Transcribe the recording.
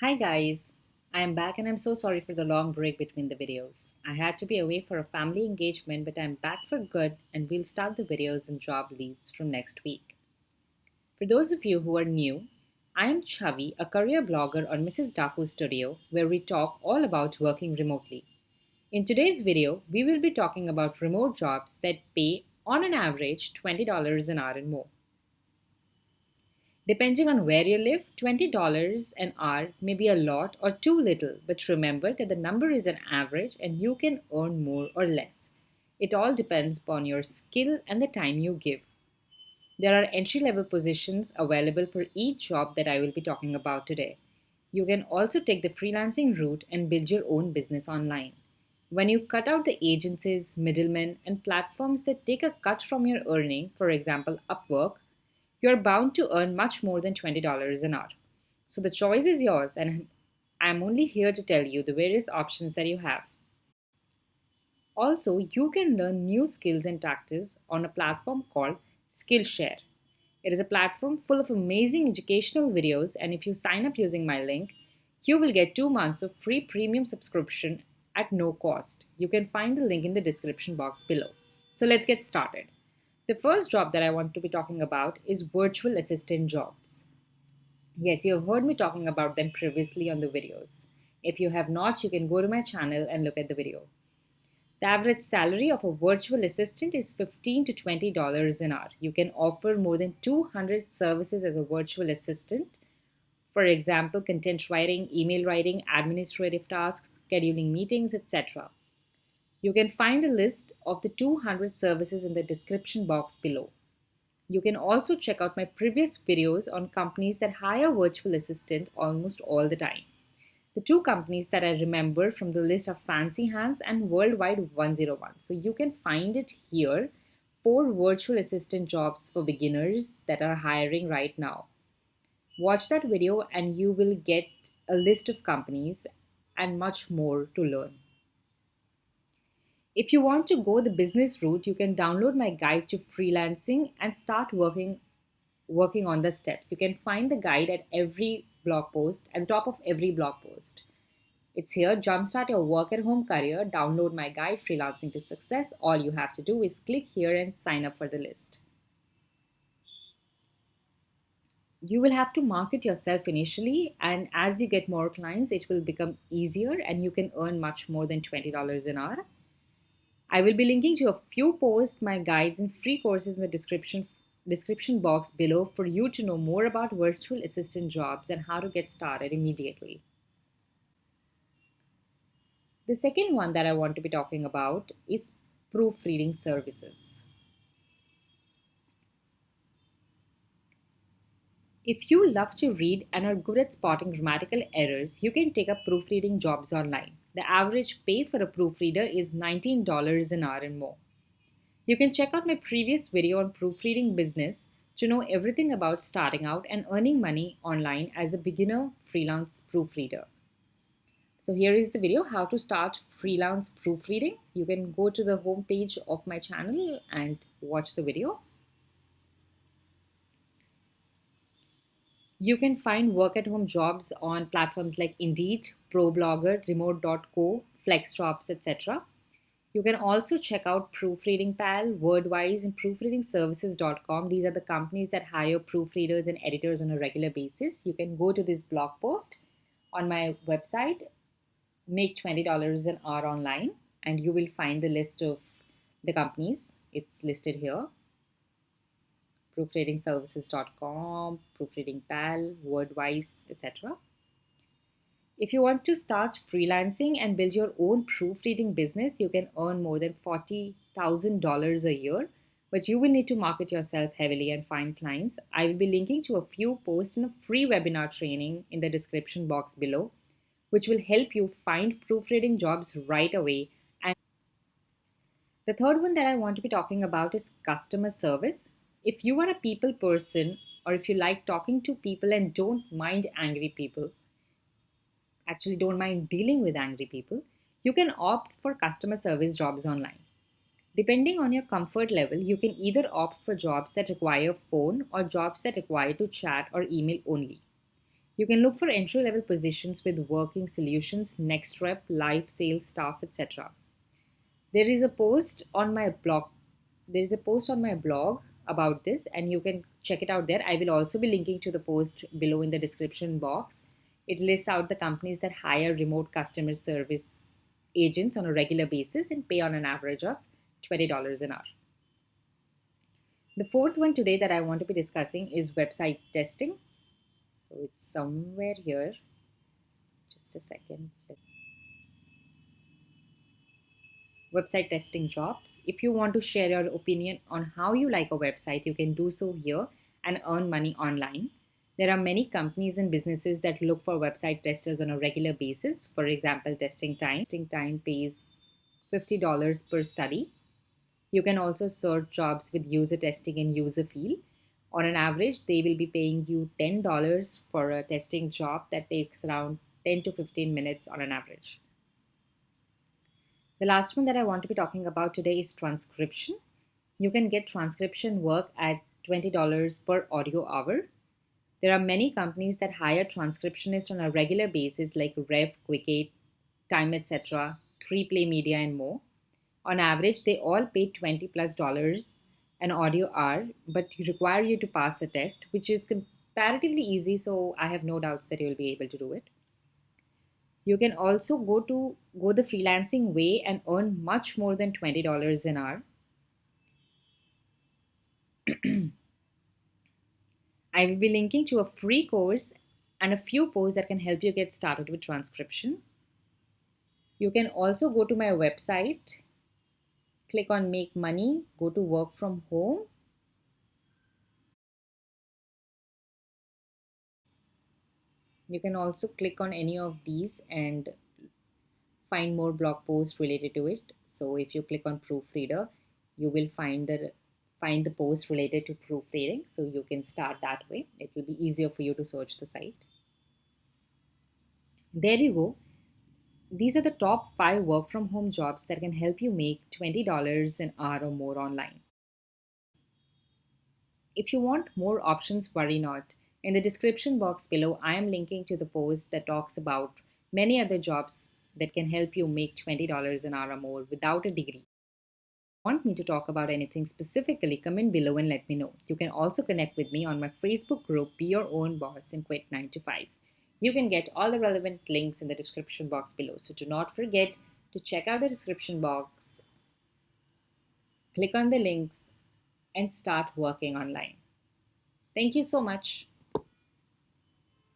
Hi guys, I am back and I'm so sorry for the long break between the videos. I had to be away for a family engagement but I'm back for good and we'll start the videos and job leads from next week. For those of you who are new, I am Chavi, a career blogger on Mrs. Daaku Studio where we talk all about working remotely. In today's video, we will be talking about remote jobs that pay on an average $20 an hour and more. Depending on where you live, $20 an hour may be a lot or too little, but remember that the number is an average and you can earn more or less. It all depends upon your skill and the time you give. There are entry level positions available for each job that I will be talking about today. You can also take the freelancing route and build your own business online. When you cut out the agencies, middlemen, and platforms that take a cut from your earning, for example, Upwork, you're bound to earn much more than $20 an hour. So the choice is yours, and I'm only here to tell you the various options that you have. Also, you can learn new skills and tactics on a platform called Skillshare. It is a platform full of amazing educational videos, and if you sign up using my link, you will get two months of free premium subscription at no cost. You can find the link in the description box below. So let's get started. The first job that I want to be talking about is virtual assistant jobs. Yes, you have heard me talking about them previously on the videos. If you have not, you can go to my channel and look at the video. The average salary of a virtual assistant is 15 to $20 an hour. You can offer more than 200 services as a virtual assistant. For example, content writing, email writing, administrative tasks, scheduling meetings, etc. You can find a list of the 200 services in the description box below. You can also check out my previous videos on companies that hire virtual assistant almost all the time. The two companies that I remember from the list are Fancy Hands and Worldwide 101. So you can find it here for virtual assistant jobs for beginners that are hiring right now. Watch that video and you will get a list of companies and much more to learn. If you want to go the business route, you can download my guide to freelancing and start working working on the steps. You can find the guide at every blog post, at the top of every blog post. It's here, Jumpstart Your Work at Home Career. Download my guide, Freelancing to Success. All you have to do is click here and sign up for the list. You will have to market yourself initially, and as you get more clients, it will become easier and you can earn much more than $20 an hour. I will be linking to a few posts, my guides, and free courses in the description description box below for you to know more about virtual assistant jobs and how to get started immediately. The second one that I want to be talking about is proofreading services. If you love to read and are good at spotting grammatical errors, you can take up proofreading jobs online. The average pay for a proofreader is $19 an hour and more. You can check out my previous video on proofreading business to know everything about starting out and earning money online as a beginner freelance proofreader. So here is the video how to start freelance proofreading. You can go to the homepage of my channel and watch the video. You can find work at home jobs on platforms like Indeed, ProBlogger, Remote.co, FlexJobs, etc. You can also check out Proofreading Pal, Wordwise, and ProofreadingServices.com. These are the companies that hire proofreaders and editors on a regular basis. You can go to this blog post on my website, make $20 an hour online, and you will find the list of the companies. It's listed here proofreadingservices.com, proofreadingpal, Wordwise, etc. If you want to start freelancing and build your own proofreading business, you can earn more than $40,000 a year, but you will need to market yourself heavily and find clients. I will be linking to a few posts and a free webinar training in the description box below, which will help you find proofreading jobs right away. And the third one that I want to be talking about is customer service if you are a people person or if you like talking to people and don't mind angry people, actually don't mind dealing with angry people, you can opt for customer service jobs online. Depending on your comfort level, you can either opt for jobs that require phone or jobs that require to chat or email only. You can look for entry level positions with working solutions, NexRep, live sales staff, etc. There is a post on my blog. There is a post on my blog about this, and you can check it out there. I will also be linking to the post below in the description box. It lists out the companies that hire remote customer service agents on a regular basis and pay on an average of $20 an hour. The fourth one today that I want to be discussing is website testing. So it's somewhere here. Just a second. Website testing jobs. If you want to share your opinion on how you like a website, you can do so here and earn money online. There are many companies and businesses that look for website testers on a regular basis. For example, Testing Time. Testing Time pays $50 per study you can also search jobs with user testing and Userfeel. On an average, they will be paying you $10 for a testing job that takes around 10 to 15 minutes on an average. The last one that I want to be talking about today is transcription. You can get transcription work at $20 per audio hour. There are many companies that hire transcriptionists on a regular basis like Rev, Quicktate, Time, etc., 3Play Media, and more. On average, they all pay 20 plus dollars an audio hour, but require you to pass a test, which is comparatively easy. So I have no doubts that you'll be able to do it. You can also go to go the freelancing way and earn much more than $20 an hour. I will be linking to a free course and a few posts that can help you get started with transcription. You can also go to my website click on make money, go to work from home. You can also click on any of these and find more blog posts related to it. So if you click on proofreader, you will find the find the post related to proofreading. So you can start that way. It will be easier for you to search the site. There you go these are the top five work from home jobs that can help you make $20 an hour or more online. If you want more options, worry not. In the description box below, I am linking to the post that talks about many other jobs that can help you make $20 an hour or more without a degree. Want me to talk about anything specifically, comment below and let me know. You can also connect with me on my Facebook group, Be Your Own Boss and Quit 9 to 5. You can get all the relevant links in the description box below. So do not forget to check out the description box, click on the links, and start working online. Thank you so much.